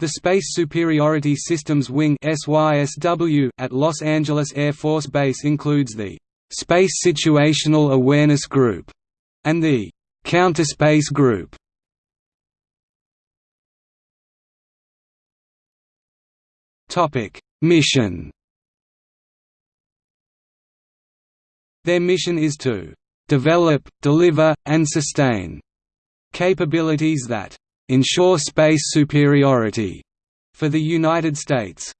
The Space Superiority Systems Wing at Los Angeles Air Force Base includes the Space Situational Awareness Group and the Counterspace Group. Mission. Their mission is to develop, deliver, and sustain capabilities that ensure space superiority for the United States.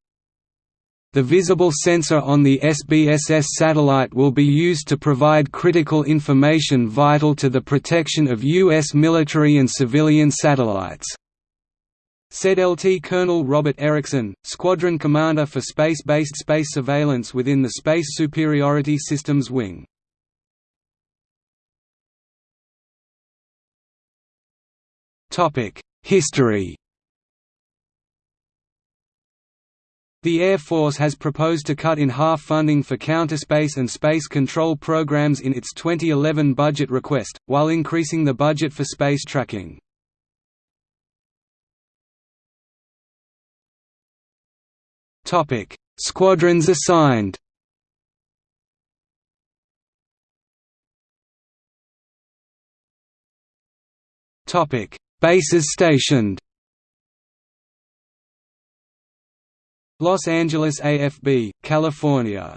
The visible sensor on the SBSS satellite will be used to provide critical information vital to the protection of U.S. military and civilian satellites said LT Colonel Robert Erickson, Squadron Commander for Space-Based Space Surveillance within the Space Superiority Systems Wing. History The Air Force has proposed to cut in half funding for counterspace and space control programs in its 2011 budget request, while increasing the budget for space tracking. Squadrons assigned Bases stationed. Los Angeles AFB, California